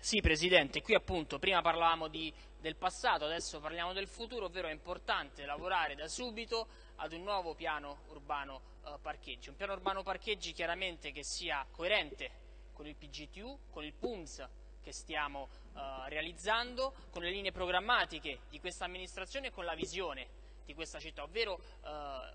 Sì, Presidente, qui appunto prima parlavamo di, del passato, adesso parliamo del futuro, ovvero è importante lavorare da subito ad un nuovo piano urbano eh, parcheggi, un piano urbano parcheggi chiaramente che sia coerente con il PGTU, con il PUMS che stiamo eh, realizzando, con le linee programmatiche di questa amministrazione e con la visione di questa città, ovvero eh,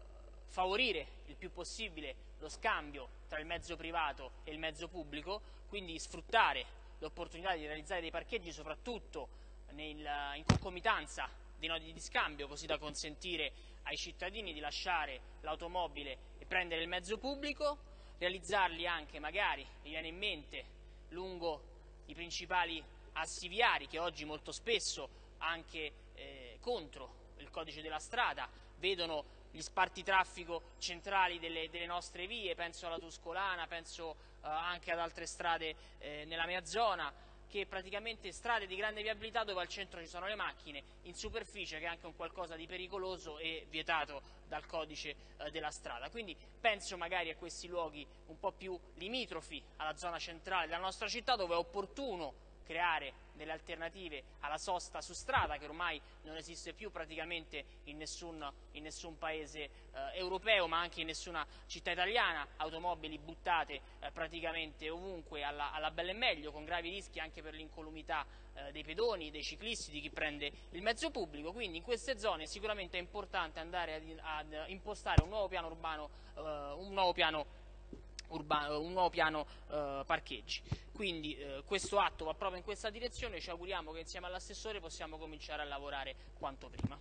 favorire il più possibile lo scambio tra il mezzo privato e il mezzo pubblico, quindi sfruttare l'opportunità di realizzare dei parcheggi soprattutto nel, in concomitanza dei nodi di scambio così da consentire ai cittadini di lasciare l'automobile e prendere il mezzo pubblico, realizzarli anche magari, mi viene in mente, lungo i principali assi viari che oggi molto spesso anche eh, contro il codice della strada vedono gli spartitraffico centrali delle, delle, nostre vie, penso alla Tuscolana, penso eh, anche ad altre strade eh, nella mia zona, che praticamente strade di grande viabilità dove al centro ci sono le macchine, in superficie che è anche un qualcosa di pericoloso e vietato dal codice eh, della strada. Quindi penso magari a questi luoghi un po' più limitrofi alla zona centrale della nostra città dove è opportuno creare delle alternative alla sosta su strada che ormai non esiste più praticamente in nessun, in nessun paese eh, europeo ma anche in nessuna città italiana, automobili buttate eh, praticamente ovunque alla, alla bella e meglio con gravi rischi anche per l'incolumità eh, dei pedoni, dei ciclisti, di chi prende il mezzo pubblico, quindi in queste zone sicuramente è importante andare ad, ad impostare un nuovo piano urbano, eh, un nuovo piano urbano, un nuovo piano eh, parcheggi. Quindi eh, questo atto va proprio in questa direzione, ci auguriamo che insieme all'assessore possiamo cominciare a lavorare quanto prima.